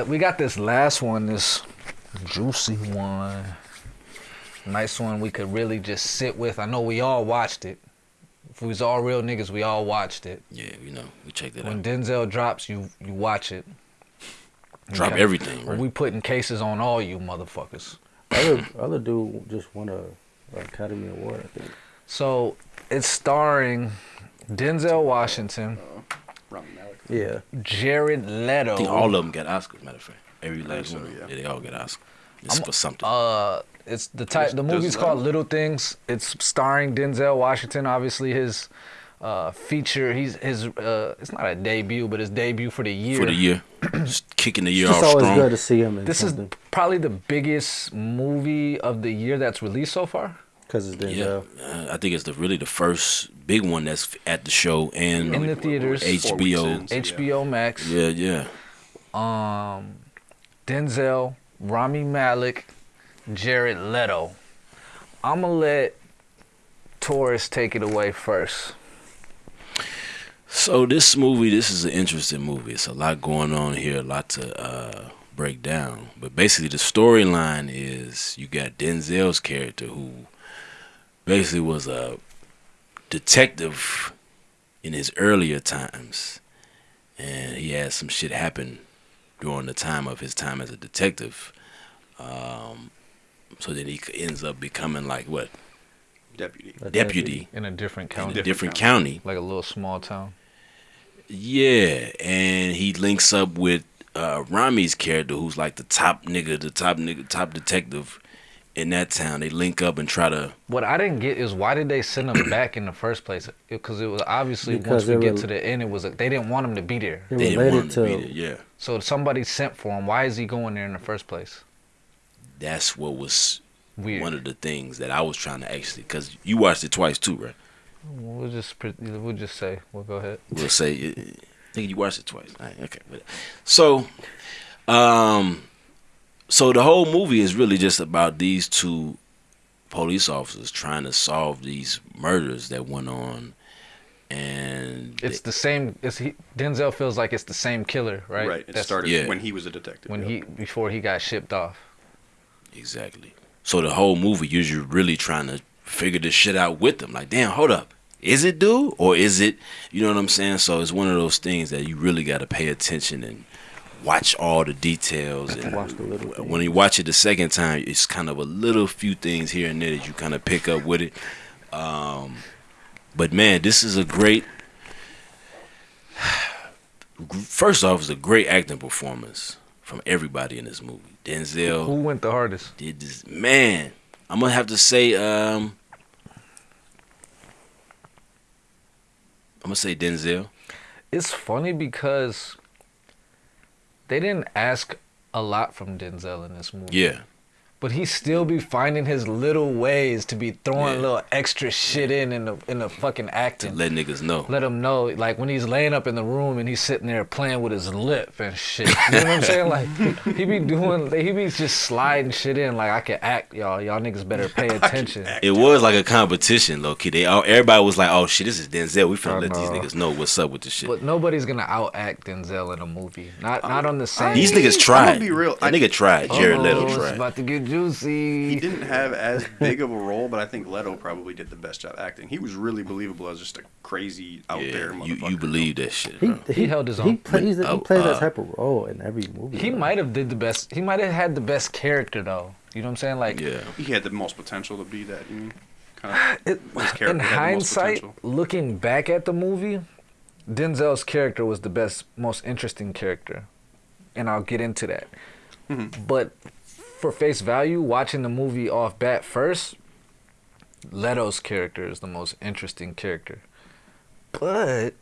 So let, we got this last one, this juicy one. Nice one we could really just sit with. I know we all watched it. If we was all real niggas, we all watched it. Yeah, you know, we checked it When out. Denzel drops, you you watch it. Drop Okay. everything, right? We putting cases on all you motherfuckers. Other other dude just won a, a Academy Award. I think. So it's starring Denzel Washington, uh-huh. Rami Malek. Yeah. Jared Leto. I think all of them got Oscars. Matter of fact, every last so, one. yeah. Yeah, they all got Oscars. It's I'm- for something. Uh, it's the type. Does- The does movie's Leto- called Little Things. It's starring Denzel Washington. Obviously, his uh, feature. He's his. Uh, it's not a debut, but his debut for the year. for the year, Just kicking the year It's just off always strong. good to see him in This something is probably the biggest movie of the year that's released so far. Because it's Yeah, Denzel. uh, I think it's the really the first big one that's at the show and In the We're- we're theaters. HBO. in, so yeah. HBO Max. yeah, yeah. Um, Denzel, Rami Malek, Jared Leto. I'm gonna let Taurus take it away first. So this movie, this is an interesting movie. It's a lot going on here, a lot to uh, break down. But basically, the storyline is you got Denzel's character who basically was a detective in his earlier times, and he had some shit happen during the time of his time as a detective. Um, so then he ends up becoming like what Deputy. A deputy In a different in county, a different county. county. like a little small town. Yeah, and he links up with uh, Rami's character, who's like the top nigga, the top nigga, top detective in that town. They link up and try to. What I didn't get is why did they send him back in the first place? Because it was obviously Because once we get were- to the end, it was they didn't want him to be there. They They didn't want him related to be there. Yeah, So somebody sent for him. Why is he going there in the first place? that's what was Weird. one of the things that I was trying to actually, because you watched it twice too, right? We'll just we'll just say. We'll go ahead. We'll say, I think you watched it twice. All right, okay, so, um, so the whole movie is really just about these two police officers trying to solve these murders that went on, and It's the same. It's he, Denzel feels like it's the same killer, right? Right. It That's started yeah. when he was a detective. when Yep. he before he got shipped off. Exactly. So the whole movie, you're really trying to figure this shit out with them. Like, damn, hold up. Is it dude or is it? You know what I'm saying? So it's one of those things that you really got to pay attention and watch all the details. And the little when you watch it the second time, it's kind of a little few things here and there that you kind of pick up with it. Um, but man, this is a great. First off, it's a great acting performance from everybody in this movie. Denzel Who went the hardest? did this man i'm gonna have to say um i'm gonna say denzel It's funny because they didn't ask a lot from Denzel in this movie. yeah But he still be finding his little ways to be throwing Yeah. little extra shit in in the in the fucking to acting. let niggas know let him know, like when he's laying up in the room and he's sitting there playing with his lip and shit. You know what I'm saying? Like he be doing, he be just sliding shit in. Like I can act, y'all. Y'all niggas better pay attention. it was like a competition low key they all everybody was like oh shit this is denzel we finna I let these niggas know what's up with this shit But nobody's gonna out act Denzel in a movie. Not not on the same. these I mean, niggas I'm tried gonna be real. that I- nigga tried jared Uh-oh, leto tried about to get juicy. He didn't have as big of a role, but I think Leto probably did the best job acting. He was really believable as just a crazy out there yeah motherfucker. you, you believe that shit He, bro. He held his He own. plays But, he uh, plays uh, that type of role in every movie. He might have did the best. He might have had the best character though. You know what I'm saying? Like yeah He had the most potential to be that. You mean? Kind of. His character in had the most hindsight, looking back at the movie, Denzel's character was the best, most interesting character, and I'll get into that. Mhm. But for face value, watching the movie off bat first, Leto's character is the most interesting character. But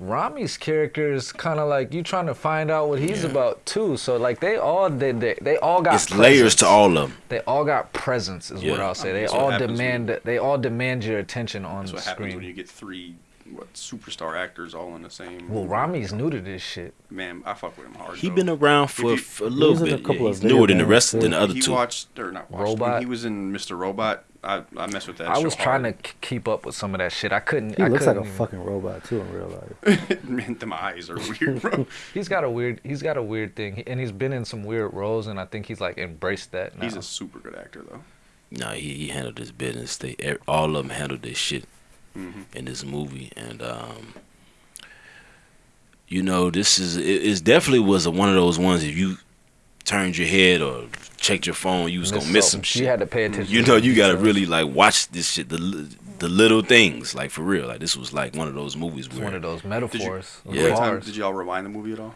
Rami's character is kind of like you trying to find out what he's Yeah. about too. So like they all did, they, they all got it's layers to all of them They all got presence, is what I'll say. I mean, They all happens when demand. They all demand your attention on That's the what happens when you get three what superstar actors all in the same. Well, Rami's new to this shit. man, I fuck with him hard. he though. been around for, you- for a little was in a bit couple yeah, of he's newer than the rest games, than the other he two watched or not watched. when Robot? he was in Mr. Robot. I, I mess with that. I show was trying to hard. k- keep up with some of that shit. I couldn't. He I looks like a couldn't even- fucking robot too in real life. Man, them eyes are weird, bro. He's got a weird. He's got a weird thing, and he's been in some weird roles, and I think he's like embraced that now. He's a super good actor, though. No, he, he handled his business. They all of them handled this shit hmm in this movie, and um, you know, this is it, it's definitely was a, one of those ones. If you turned your head or checked your phone, you was gonna miss some shit. You had to pay attention. you know, you gotta details. really like watch this shit. The the little things, like for real. Like this was like one of those movies where one of those metaphors. of Yeah. Every time, bars. did y'all rewind the movie at all?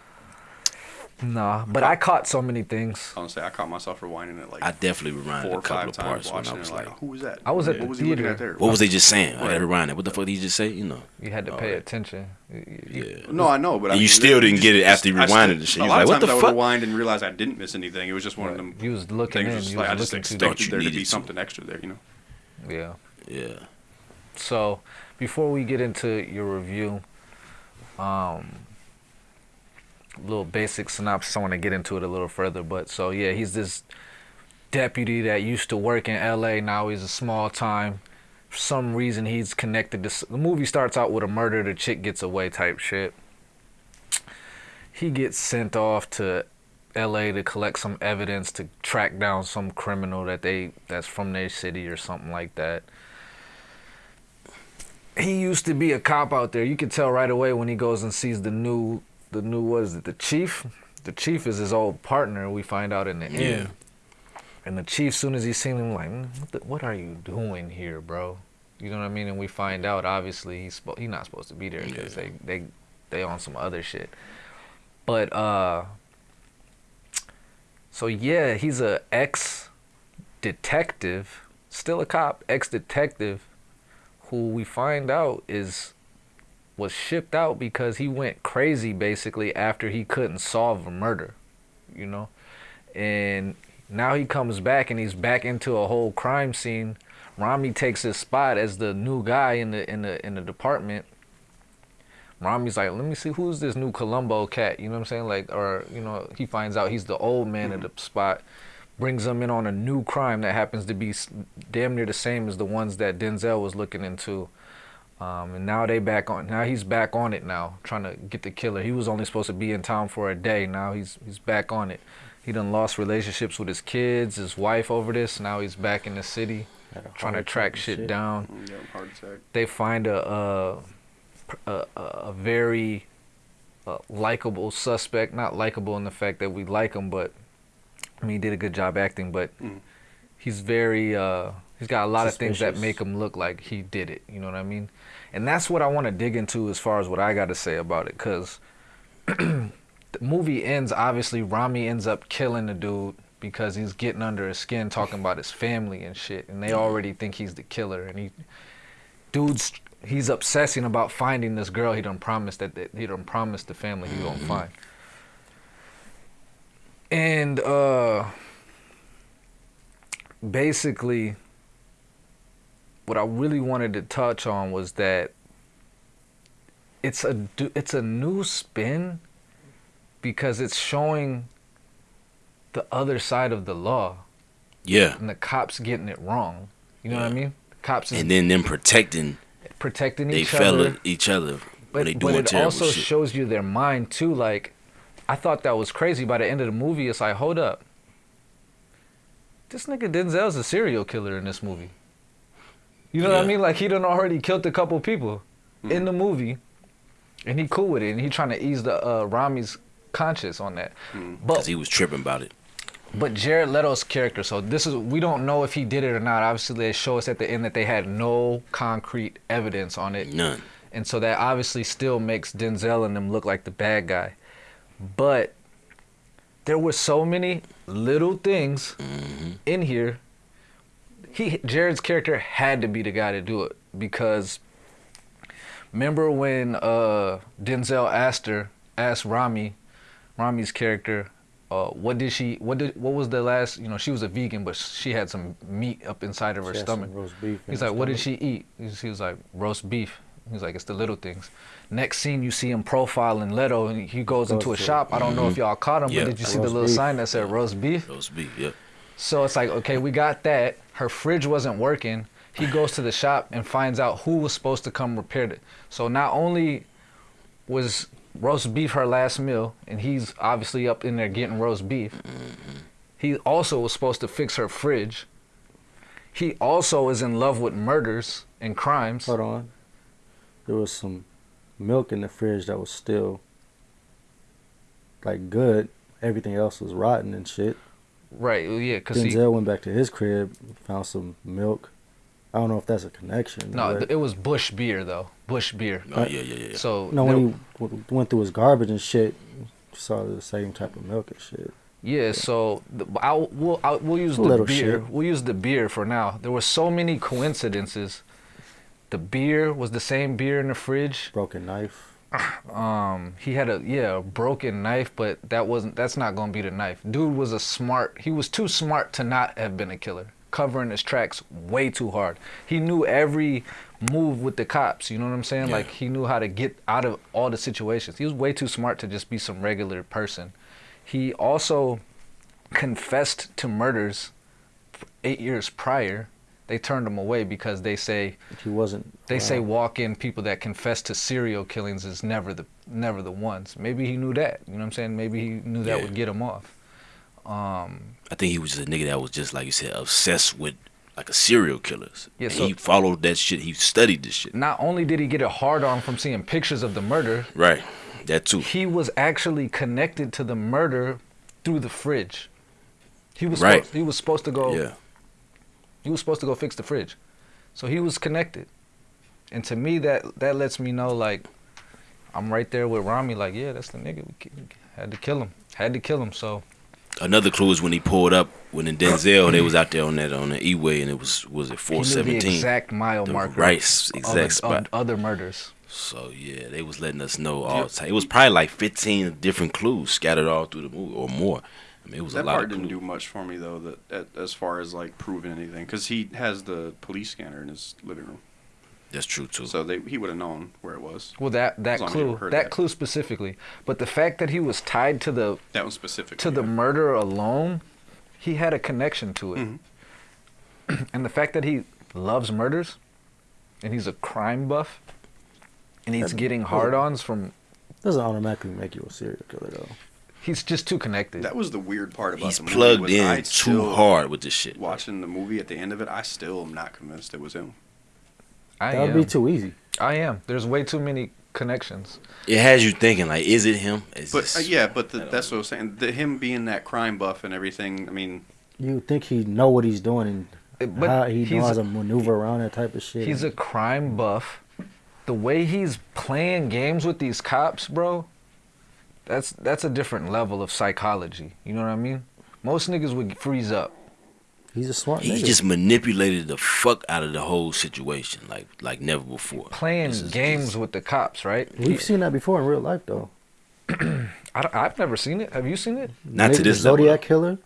Nah, but I caught so many things. I want to say I caught myself rewinding it like I definitely reminded four a or couple five of times parts when watching I it. was Like, like, who was that? I was at what the was he looking theater. at there? what was they just saying? I Right. had to rewind it. What the fuck did he just say? You know? You had to pay right. attention. You- you- Yeah. No, I know, but I And you mean, still didn't just- get it after you I rewinded still- the shit. A You lot was of what times the I would fuck? rewind and realize I didn't miss anything. It was just one of them You was looking things. in. just You like, I just looking to expected there to needed be to. something extra there, you know. Yeah. Yeah. So, before we get into your review, um, little basic synopsis. I want to get into it a little further, but so yeah, he's this deputy that used to work in L.A. Now he's a small time. For some reason, he's connected to. The movie starts out with a murder. The chick gets away type shit. He gets sent off to L.A. to collect some evidence to track down some criminal that they that's from their city or something like that he used to be a cop out there. You can tell right away when he goes and sees the new, the new what is it? The chief. The chief is his old partner. We find out in the Yeah. end. And the chief, soon as he seen him, like, "Mm, what, the, what are you doing here, bro? You know what I mean? And we find out, obviously, he's spo- he's not supposed to be there because Yeah. they they they on some other shit. But uh, so yeah, he's a ex detective, still a cop, ex detective, who we find out is was shipped out because he went crazy basically after he couldn't solve a murder, you know, and now he comes back and he's back into a whole crime scene. Rami takes his spot as the new guy in the in the in the department. Rami's like, let me see who's this new Columbo cat. You know what I'm saying? Like, or you know, he finds out he's the old man at the spot, brings him in on a new crime that happens to be damn near the same as the ones that Denzel was looking into. Um, and now they back on. Now he's back on it now, trying to get the killer. He was only supposed to be in town for a day. Now he's he's back on it. He done lost relationships with his kids, his wife over this. Now he's back in the city, trying to track attack shit down Mm, Yeah, they find a a a, a, very uh, likable suspect. Not likable in the fact that we like him, but I mean he did a good job acting. But Mhm. he's very uh, he's got a lot of things that make him look like he did it. You know what I mean? And that's what I want to dig into as far as what I got to say about it, because the movie ends. Obviously, Rami ends up killing the dude because he's getting under his skin, talking about his family and shit, and they already think he's the killer. And he, dude's, he's obsessing about finding this girl he done promised that, that he done promised the family he gonna find. And uh, basically, what I really wanted to touch on was that it's a it's a new spin because it's showing the other side of the law Yeah. and the cops getting it wrong. You know what I Yeah. mean? Cops is And then them protecting protecting each other. they each other. each other But, when they but it also shit. shows you their mind too. Like, I thought that was crazy. By the end of the movie, it's like, hold up, this nigga Denzel's a serial killer in this movie. You know what I mean? Like he done already killed a couple people Hmm. in the movie, and he cool with it, and he trying to ease the uh, Rami's conscience on that. Mm. But he was tripping about it. but Jared Leto's character, so this is we don't know if he did it or not. Obviously, they show us at the end that they had no concrete evidence on it. None. And so that obviously still makes Denzel and them look like the bad guy. But there were so many little things hmm in here. He Jared's character had to be the guy to do it because remember when uh Denzel asked her asked Rami Rami's character uh what did she what did what was the last you know she was a vegan but she had some meat up inside of her She had some stomach roast beef He's her like, what did she eat? He's- He was like, roast beef. He's like, it's the little things. Next scene, you see him profiling Leto, and he goes into a Roast beef. shop. I don't know if y'all caught him, Yeah. but did you see the little beef. sign that said roast beef? Roast beef. Yep. So it's like, okay, we got that. Her fridge wasn't working. He goes to the shop and finds out who was supposed to come repair it. So not only was roast beef her last meal, and he's obviously up in there getting roast beef. He also was supposed to fix her fridge. He also is in love with murders and crimes. Hold on. There was some milk in the fridge that was still like good. Everything else was rotten and shit. Right, yeah, because he Denzel went back to his crib, found some milk. I don't know if that's a connection. no, but- it was Busch beer though. Busch beer. Oh yeah, yeah, yeah. So no, there- when he w- went through his garbage and shit, saw the same type of milk and shit. Yeah, so the, I'll, we'll I'll, we'll use the beer. shit. We'll use the beer for now. There were so many coincidences. The beer was the same beer in the fridge. Broken knife. Um, he had a yeah a broken knife, but that wasn't that's not gonna be the knife. Dude was a smart. He was too smart to not have been a killer. Covering his tracks way too hard. He knew every move with the cops. You know what I'm saying? Yeah. Like he knew how to get out of all the situations. He was way too smart to just be some regular person. He also confessed to murders eight years prior. They turned him away because they say He wasn't. they say walk-in people that confess to serial killings is never the never the ones. Maybe he knew that. You know what I'm saying? Maybe he knew that Yeah. would get him off. Um, I think he was just a nigga that was just like you said, obsessed with like a serial killers. Yeah, so- he followed that shit. He studied this shit. not only did he get a hard on from seeing pictures of the murder, Right. That too. he was actually connected to the murder through the fridge. He was Right. supposed, he was supposed to go Yeah. He was supposed to go fix the fridge. So he was connected. And to me that that lets me know like I'm right there with Rami like yeah, that's the nigga we had to kill him. Had to kill him. So Another clue is when he pulled up when in Denzel they was out there on that on the E-way and it was was it he knew the exact mile The marker right exact spot. other murders. So yeah, they was letting us know all the time. It was probably like 15 different clues scattered all through the movie or more. I mean, it was That a lot part of didn't do much for me though. That, that as far as like proving anything, because he has the police scanner in his living room, That's true too. so they he would have known where it was. Well, that that As long as you clue, that, that. clue specifically, but the fact that he was tied to the That was specific to the murder alone, he had a connection to it, Mhm. and the fact that he loves murders, and he's a crime buff, and he's That- getting hard-ons from, Doesn't automatically make you a serial killer though. He's just too connected. That was the weird part about He's the movie. plugged in I too hard with this shit. Watching the movie at the end of it, I still am not convinced it was him. I That would am. be too easy. I am. There's way too many connections. It has you thinking like, is it him? It's But just- uh, yeah, but the, that's know. what I was saying. The, him being that crime buff and everything. I mean, You think he know what he's doing and but how he he's- knows how to maneuver around that type of shit. He's a crime buff. The way he's playing games with these cops, bro, that's that's a different level of psychology. You know what I mean? Most niggas would freeze up. He's a smart he nigga. just manipulated the fuck out of the whole situation like like never before. Playing is- games this- with the cops, right? We've seen that before in real life though. I, have never seen it. Have you seen it? Not to this the level, Zodiac killer.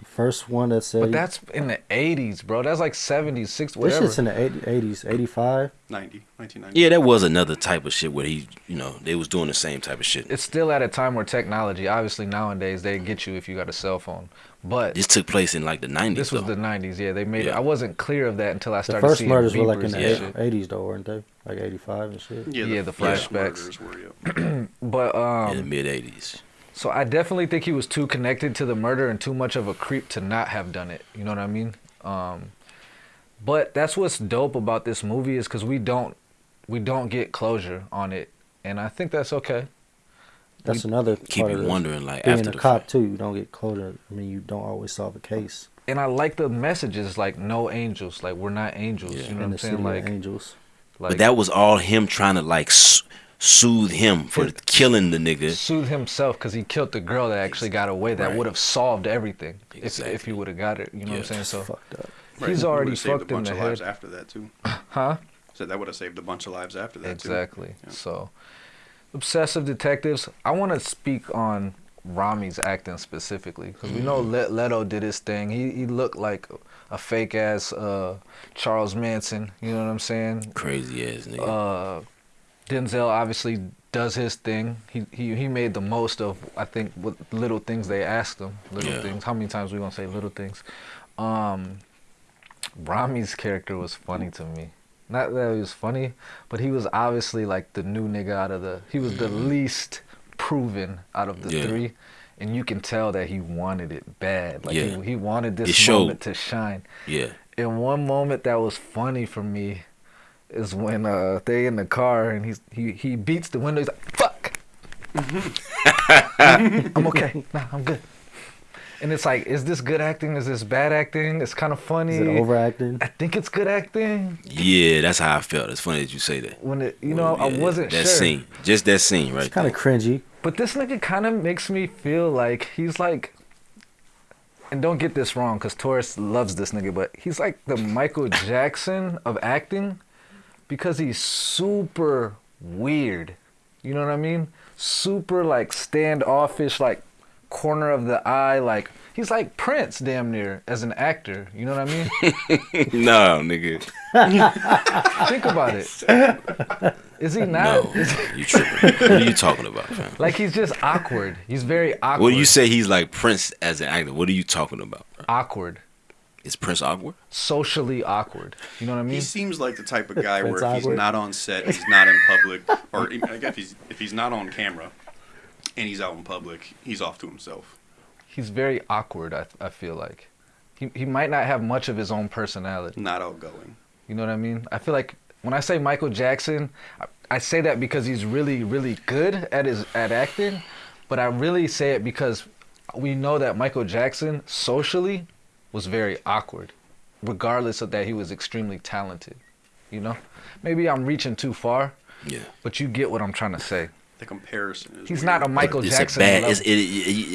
The first one that said But that's in the 80s, bro. That's like 70s, 60s, this shit's in the 80, 80s, 85. 90, 1990. Yeah, that was another type of shit where he, you know, they was doing the same type of shit. it's still at a time where technology, obviously nowadays, they get you if you got a cell phone. But This took place in like the 90s. this was though. the 90s. Yeah, they made it. I wasn't clear of that until I The started first seeing murders were like in the Yeah. 80s though, weren't they? Like 85 and shit. Yeah, Yeah, the flashbacks. murders were, yeah. But um, in the mid 80s. So I definitely think he was too connected to the murder and too much of a creep to not have done it. You know what I mean? Um, but that's what's dope about this movie is because we don't we don't get closure on it, and I think that's okay. That's another Keep part you of wondering like Being after a the cop fact. too, you don't get closure. I mean, you don't always solve a case. And I like the messages like no angels, like we're not angels. Yeah. You know in what I'm saying? Like, angels. like but that was all him trying to like s- soothe him for His- killing the nigga. soothe himself because he killed the girl that actually got away. That Right. would have solved everything if if he would have got it. You know what I'm saying? So, Fucked up. Right, He's already would've saved fucked a in bunch the of lives head. after that too. huh? Said that would have saved a bunch of lives after that too. Exactly. Yeah. So, obsessive detectives. I want to speak on Rami's acting specifically because we know Le- Leto did his thing. He he looked like a fake ass uh, Charles Manson. You know what I'm saying? Crazy ass nigga. Uh, Denzel obviously does his thing. He he he made the most of I think what little things they asked him. Little Yeah. things. How many times we gonna say little things? Um, Rami's character was funny to me. Not that he was funny, but he was obviously like the new nigga out of the. He was the least proven out of the Yeah. three, and you can tell that he wanted it bad. Like Yeah. he, he wanted this moment to shine. Yeah. And one moment that was funny for me is when uh they in the car and he's he he beats the window. He's like, "Fuck, I'm okay. Nah, I'm good." And it's like, is this good acting? Is this bad acting? It's kind of funny. Is it overacting? I think it's good acting. Yeah, that's how I felt. It's funny that you say that. When it, you know, I Yeah, wasn't sure. that sure. scene, just that scene right It's kind of cringy. But this nigga kind of makes me feel like he's like, and don't get this wrong, cause Taurus loves this nigga, but he's like the Michael Jackson of acting, because he's super weird. You know what I mean? Super like standoffish, like corner of the eye, like he's like Prince, damn near, as an actor. You know what I mean? no, nigga. Think about it. Is he not? No, you tripping. what are you talking about, fam? like he's just awkward. He's very awkward. What do you say he's like Prince as an actor? What are you talking about? bro? Awkward. Is Prince awkward? socially awkward. You know what I mean? He seems like the type of guy where if he's not on set, he's not in public, or like if he's if he's not on camera, and he's out in public, he's off to himself. He's very awkward. I I feel like he he might not have much of his own personality. Not outgoing. You know what I mean? I feel like when I say Michael Jackson, I, I say that because he's really really good at his at acting, but I really say it because we know that Michael Jackson socially was very awkward, regardless of that he was extremely talented. You know, maybe I'm reaching too far, Yeah. but you get what I'm trying to say. The comparison is. He's weird. not a Michael it's Jackson. a bad. It's, it, it,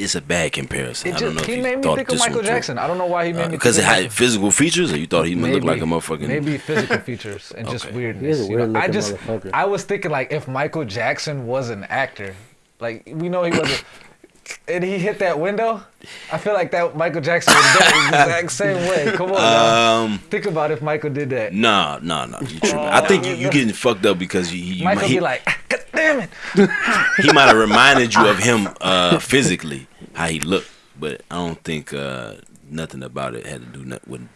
it's a bad comparison. It I don't know just, if he you made me thought think of this one Michael through. Jackson. I don't know why he made me uh, Because think it had physical features, or you thought he looked like a motherfucking. Maybe physical features and just Okay. weirdness. He is a you know? I just. I was thinking like if Michael Jackson was an actor, like we know he wasn't, and he hit that window. I feel like that Michael Jackson would have done it the exact same way. Come on. Um. think about if Michael did that. Nah, nah, nah. You tripping. I think you you getting fucked up because you, you Michael he, be like, God damn it. he might have reminded you of him uh, physically how he looked, but I don't think uh, nothing about it had to do nothing with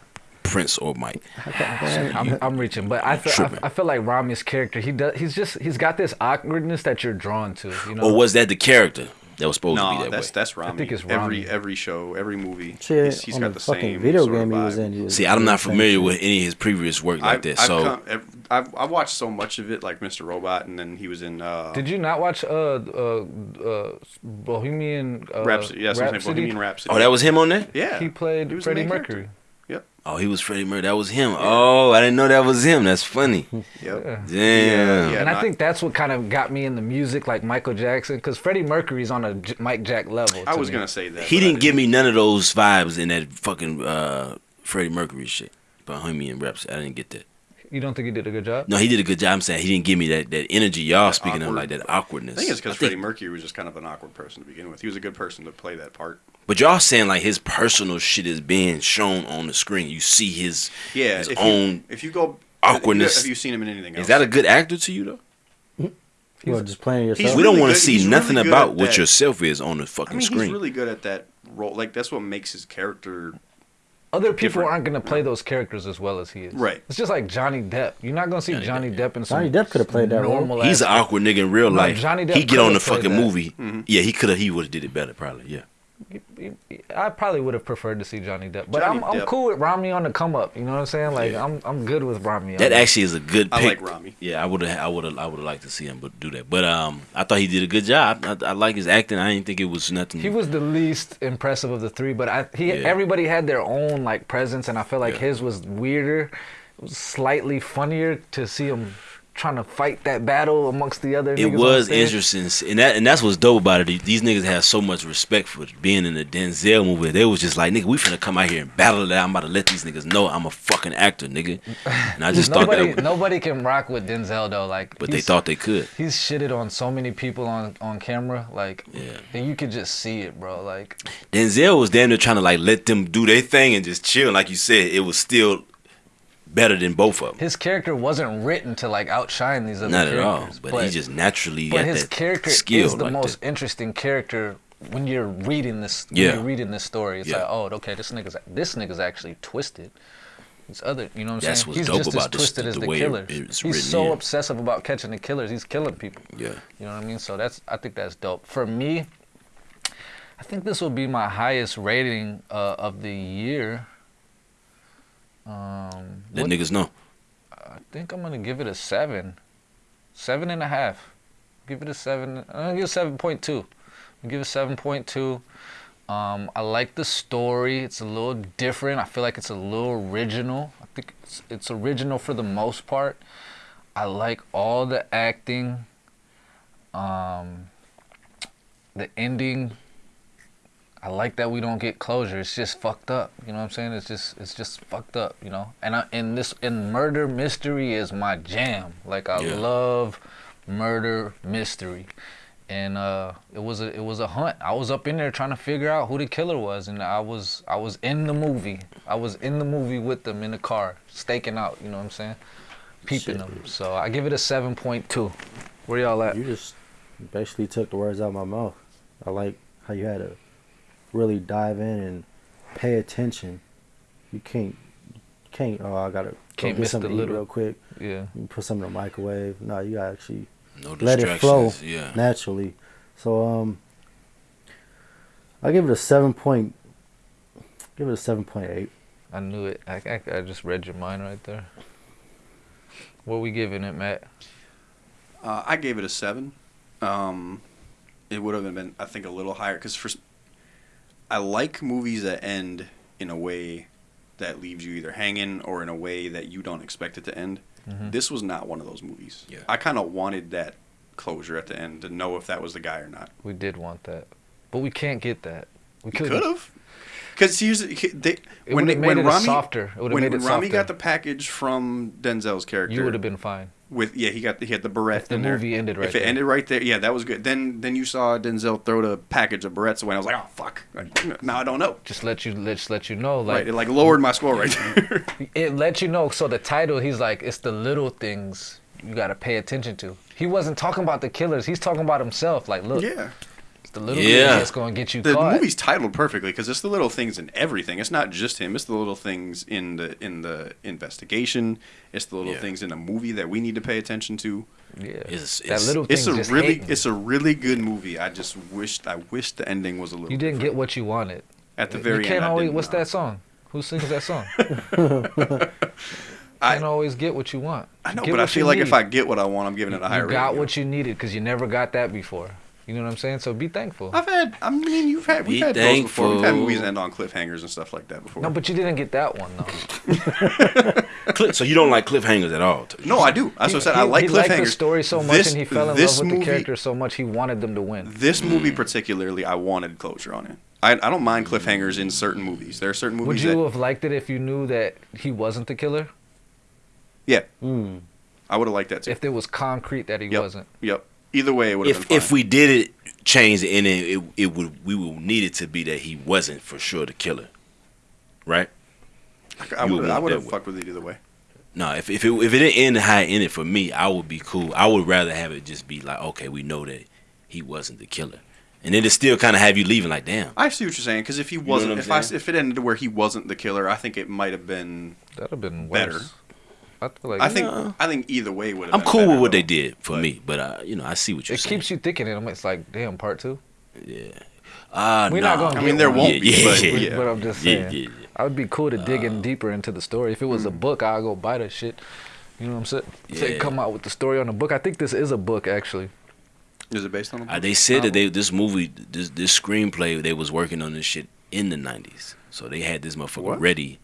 Prince or Mike. I'm, I'm reaching, but I feel, I, I feel like Rami's character, he does, he's just, he's got this awkwardness that you're drawn to. You know, Or was that the character that was supposed to be that that's way? that's Rami. I think it's every Rami. every every show, every movie. Shit, he's, he's on got the, the same video sort of game he was in. He was See, I'm not familiar shit. with any of his previous work like I've, that. I've, So come, I've, I've watched so much of it, like Mr. Robot, and then he was in. Uh, Did you not watch uh uh uh Bohemian uh, Rhapsody? Yes, I'm saying Rhapsody? Bohemian Rhapsody. oh, that was him on there. yeah. He played He was Freddie Mercury. character. Yep. Oh, he was Freddie Mercury. That was him. Oh, I didn't know that was him. That's funny. Yep. Damn. Yeah, and I think that's what kind of got me in the music, like Michael Jackson, because Freddie Mercury's on a J- Mike Jack level. I was me. gonna say that. He but I didn't give me none of those vibes in that fucking uh, Freddie Mercury shit. Bohemian Rhapsody. I didn't get that. You don't think he did a good job? No, he did a good job. I'm saying he didn't give me that, that energy y'all speaking of, like that awkwardness. I think it's because I think- Freddie Mercury was just kind of an awkward person to begin with. He was a good person to play that part. But y'all saying like his personal shit is being shown on the screen. You see his Yeah. his if own. you, if you go awkwardness. have you seen him in anything else? is that a good actor to you though? Hmm? Well, just playing He's yourself. we don't want to see he's nothing really about what that. yourself is on the I fucking mean, screen. he's really good at that role. Like that's what makes his character. Other people Different. aren't gonna play those characters as well as he is. Right. It's just like Johnny Depp. You're not gonna see Johnny Johnny, Depp, Depp, in some Johnny Depp coulda played that role. He's an awkward nigga in real No, life. Johnny Depp he get on the fucking that. movie. Mm-hmm. Yeah, he could have. He would have did it better, probably. Yeah. I probably would have preferred to see Johnny Depp, but Johnny I'm, I'm Depp. cool with Rami on the come up. You know what I'm saying? Like Yeah. I'm I'm good with Rami. That actually is a good I pick. like Rami. Yeah, I would have. I would have. I would have liked to see him, but do that. But um, I thought he did a good job. I, I like his acting. I didn't think it was nothing. He was the least impressive of the three, but I he Yeah. everybody had their own like presence, and I felt like Yeah. his was weirder, was slightly funnier to see him trying to fight that battle amongst the other. It was interesting, and that and that's what's dope about it. These niggas have so much respect for being in the Denzel movie. They was just like, nigga, we finna come out here and battle that. I'm about to let these niggas know I'm a fucking actor, nigga. And I just thought Nobody that, nobody can rock with Denzel though. Like, but they thought they could. he's shitted on so many people on on camera. Like, Yeah. and you could just see it, bro. Like, Denzel was damn near trying to like let them do their thing and just chill. Like you said, it was still better than both of them. his character wasn't written to like outshine these other Not at all. characters. But, he just naturally but got his that character skill is the like most that. interesting character when you're reading this. When Yeah. you're reading this story. It's Yeah. like, oh, okay, this nigga's this nigga's actually twisted. He's other, you know what I'm That's saying? what's He's dope just about as this- as the the killer. He's so here. obsessive about catching the killers. He's killing people. Yeah. You know what I mean? So that's I think that's dope. For me, I think this will be my highest rating uh, of the year. Um, Let what- niggas know. I think I'm gonna give it a seven, seven and a half. Give it a seven. I'm gonna give it seven point two. Give it seven point two. Um, I like the story. It's a little different. I feel like it's a little original. I think it's, it's original for the most part. I like all the acting. Um, the ending. I like that we don't get closure. It's just fucked up. You know what I'm saying? It's just it's just fucked up. You know. And I, and this and murder mystery is my jam. Like I Yeah. love murder mystery. And uh, it was a it was a hunt. I was up in there trying to figure out who the killer was, and I was I was in the movie. I was in the movie with them in the car, staking out. You know what I'm saying? Peeping Shit. them. So I give it a seven point two. Where y'all at? You just basically took the words out of my mouth. I like how you had to really dive in and pay attention. You can't, can't. Oh, I gotta Can't go get something to eat little- real quick. Yeah. You put something in the microwave. No, you gotta actually No let it flow. Yeah. naturally. So um, I give it a seven point. Give it a seven point eight. I knew it. I, I, I just read your mind right there. What we giving it, Matt? Uh, I gave it a seven. Um, it would have been, I think, a little higher because for s- I like movies that end in a way that leaves you either hanging or in a way that you don't expect it to end. Mhm. This was not one of those movies. Yeah. I kind of wanted that closure at the end to know if that was the guy or not. We did want that, but we can't get that. We We could could have. Because here's they, It when would've they, made when it Rami softer. It when, made when it Rami softer. got the package from Denzel's character, You would have been fine. With yeah he got the, he had the barrette If the in there. movie ended right if it there. ended right there yeah that was good then then you saw Denzel throw the package of barrettes away and I was like oh fuck now I don't know Just let you let just let you know, like right it like lowered my score right there it let you know. So the title, he's like, it's the little things you gotta pay attention to. He wasn't talking about the killers. He's talking about himself. Like, look, yeah the little Yeah. things that's gonna get you the caught. movie's titled perfectly because it's the little things in everything it's not just him it's the little things in the in the investigation it's the little Yeah. things in the movie that we need to pay attention to yeah, It's- that it's- little it's a just really hating. it's a really good movie I just wished I wished the ending was a little you didn't get what you wanted. at the very you can't end always. didn't What's know. that song? Who sings that song? I- can't always get what you want. I know Get but I feel like if. I get what I want I'm giving it a higher you got rating. what you needed because you never got that before. You know what I'm saying? So be thankful. I've had. I mean, you've had. We've Be had those before. We've had movies end on cliffhangers and stuff like that before. No, but you didn't get that one though. So you don't like cliffhangers at all? No, I do. That's what I said. I He- like he cliffhangers. liked the story so much, This- and he fell in this love with movie, the character so much he wanted them to win. This Mm. movie particularly, I wanted closure on it. I, I don't mind cliffhangers in certain movies. There are certain movies. Would you that have liked it if you knew that he wasn't the killer? yeah, Mm. I would have liked that too. If there was concrete that he Yep. wasn't. Yep. Either way, it would have If been if we did it, change the ending, it it would we would need it to be that he wasn't for sure the killer, right? I would would I would have fucked with it either way. No, if if it if it didn't end how it ended for me, I would be cool. I would rather have it just be like, okay, we know that he wasn't the killer, and then it still kind of have you leaving like, damn. I see what you're saying because if he wasn't, what I'm if I if it ended where he wasn't the killer, I think it might have been. That'd have been Better. Worse. I feel like I think No. I think either way would have. I'm cool better, with what though. they did for But- me, but uh, you know, I see what you're saying. it saying. keeps you thinking. and it's like, damn, part two. yeah. Uh, We're nah. not gonna I mean, there one. won't be, but yeah, yeah. But I'm just saying. yeah, yeah. I would be cool to dig Uh, in deeper into the story. If it was a book, I'll go buy that shit. You know what I'm saying? Say Yeah. come out with the story on the book. I think this is a book actually. Is it based on? A Uh, they said that they this movie this this screenplay they was working on this shit in the '90s, so they had this motherfucker What? ready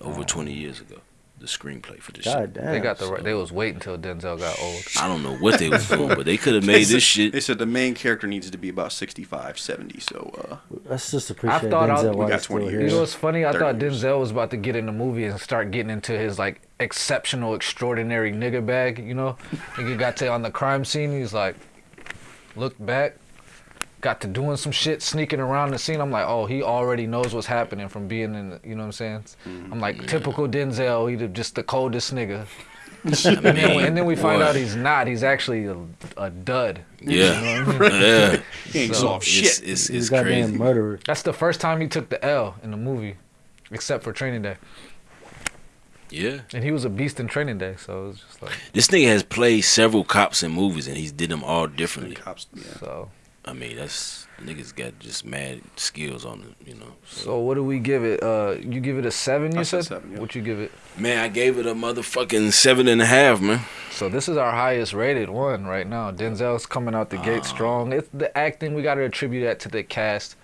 over 20 years ago. The screenplay for this shit. God damn. they got the so- right. They was waiting until Denzel got old. I don't know what they was doing, but they could have made this shit. They said the main character needs to be about 65, 70. So uh, Let's just appreciate I thought I- Denzel we got 20 years. You know what's funny? I thought years. Denzel was about to get in the movie and start getting into his like exceptional, extraordinary nigga bag. You know, and he got to on the crime scene. He's like, looked back, got to doing some shit, sneaking around the scene. I'm like, oh, he already knows what's happening from being in. The, you know what I'm saying? Mm-hmm. I'm like, typical Denzel. He the- just the coldest nigga. And then, mean, and then we find boy. out he's not. He's actually a, a dud. Yeah, yeah. he ain't So, solved It's, shit. it's, He's it's a goddamn crazy. murderer. That's the first time he took the L in the movie, except for Training Day. Yeah. And he was a beast in Training Day, so it was just like This nigga has played several cops in movies and he's did them all differently. Cops, yeah. so. I mean, that's niggas got just mad skills on it, you know. So what do we give it? Uh, you give it a seven. You I said said. seven, yeah. What you give it? Man, I gave it a motherfucking seven and a half, man. So this is our highest rated one right now. Denzel's coming out the gate Ah. strong. It's the acting. We got to attribute that to the cast.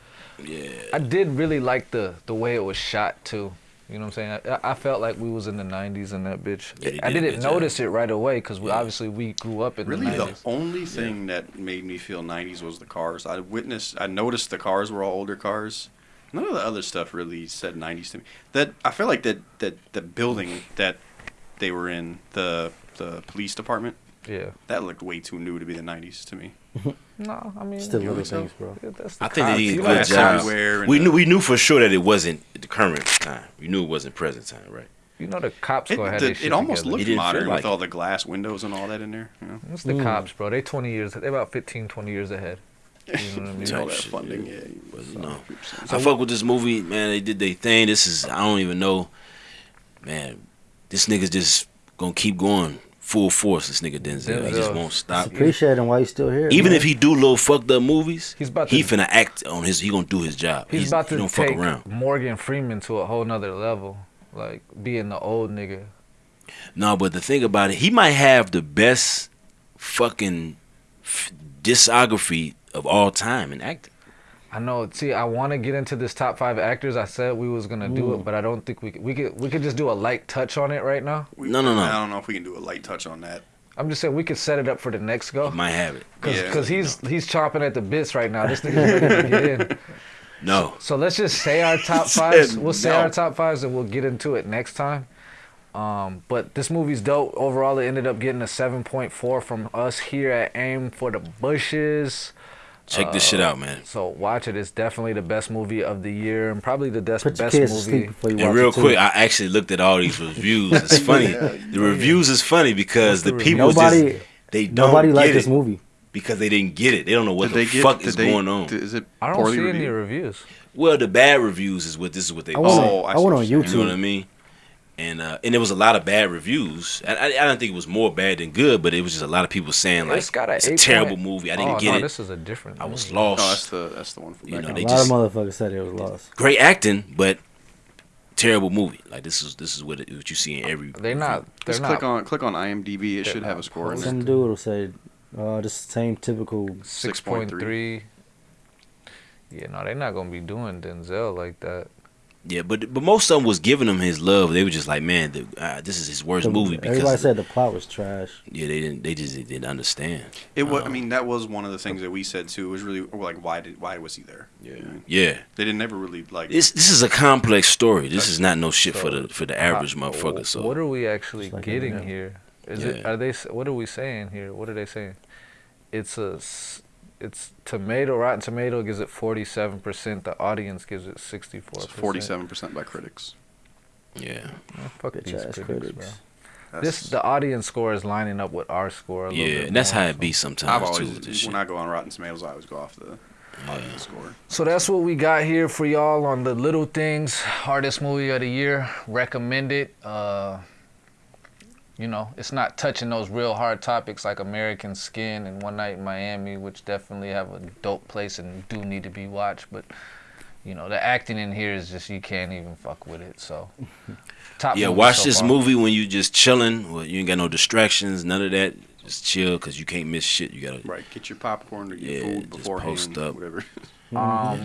Yeah. I did really like the the way it was shot too. You know what I'm saying? I, I felt like we was in the '90s in that bitch. Yeah, they I did a didn't good job. notice it right away because we Yeah. obviously we grew up in Really, the the only thing that made me feel '90s was the cars. I witnessed, I noticed the cars were all older cars. None of the other stuff really said '90s to me. That I feel like that that the building that they were in, the the police department, Yeah. that looked way too new to be the '90s to me. No, I mean Still You little think things, bro. yeah, that's the I think they cops. did a You good job. We the- knew we knew for sure that it wasn't the current time. We knew it wasn't present time, right? You know the cops It, gonna have the- their shit it almost together. looked It didn't modern like with it. all the glass windows and all that in there. You know, It's the Mm. cops, bro. They 20 years. They about 15, 20 years ahead. You know what I mean? Type all that shit, funding. yeah. Yeah, But, you know, So- I fuck with this movie, man. They did their thing. This is I don't even know, man. This nigga's just gonna keep going full force. This nigga Denzel, he just won't stop. Appreciate him while he's still here. Even man. if he do little fucked up movies, He's about to, he finna act on his. He gonna do his job. He's, about he to don't fuck take around. Morgan Freeman to a whole nother level, like being the old nigga. No, but the thing about it, he might have the best fucking f- discography of all time in acting. I know. See, I want to get into this top five actors. I said we was gonna do it, but I don't think we could. We could. We could just do a light touch on it right now. We- No, no, no. I don't know if we can do a light touch on that. I'm just saying we could set it up for the next go. He might have it. Cause, Yeah. 'cause he's he's chomping at the bits right now. This nigga's ready to get in. No, So let's just say our top Said fives. We'll say no. our top fives, and we'll get into it next time. Um, but this movie's dope. Overall, it ended up getting a 7.4 from us here at Aim for the Bushes. Check this shit out, man. So watch it. It's definitely the best movie of the year, and probably the best Put your best kids movie. sleep before you watch And real it too. quick, I actually looked at all these reviews. It's funny. the reviews is funny because the the people Nobody, just they don't nobody get liked it this movie. because they didn't get it. They don't know what Did the they get? fuck did is they- going on. Is it I don't poorly see any reviewed? reviews. well, the bad reviews is what this is what they I went. Oh, I I went on YouTube. You know what I mean? And uh, and there was a lot of bad reviews. I, I, I don't think it was more bad than good, but it was just a lot of people saying like it's got a, it's a terrible point- movie. I didn't oh, get no, it. This is a different. I was lost. No, that's the that's the one from You back know, they a lot just- of motherfuckers said it was lost. Great acting, but terrible movie. Like this is this is what it, what you see in every. They're not. They're Just not. click on click on IMDb. It They're should have a score. in posted. there. Some dude will say, uh, this same typical. 6.3. Yeah, no, they're not gonna be doing Denzel like that. Yeah, but but most of them was giving him his love. They were just like, man, the, uh, this is his worst the- movie everybody because said the plot was trash. yeah, they didn't they just didn't understand. It was. I Um, mean, that was one of the things that we said too. It was really like, why did why was he there? Yeah, yeah. They didn't never really like. This this is a complex story. This is not no shit for the for the average Uh, motherfucker. So what are we actually like getting Eminem. here? Is it? Yeah. Are they? What are we saying here? What are they saying? It's a. s- It's tomato. Rotten Tomato gives it forty-seven percent. The audience gives it sixty-four. Forty-seven percent by critics. yeah, Fuck Bitch these critics, critics. bro. That's, This the audience score is lining up with our score. A little yeah, bit and that's more, how it so. be I've sometimes too. always With when shit. I go on Rotten Tomatoes, I always go off the audience score. So that's what we got here for y'all on the little things. Hardest movie of the year. Recommended. Uh, you know, it's not touching those real hard topics like American Skin and One Night in Miami, which definitely have a dope place and do need to be watched. But you know, the acting in here is just you can't even fuck with it. So, top Yeah, watch so this far. movie when you're just chilling. Well, you ain't got no distractions, none of that. Just chill, cause you can't miss shit. You gotta Right, get your popcorn or your Yeah, food just post up. whatever. Um,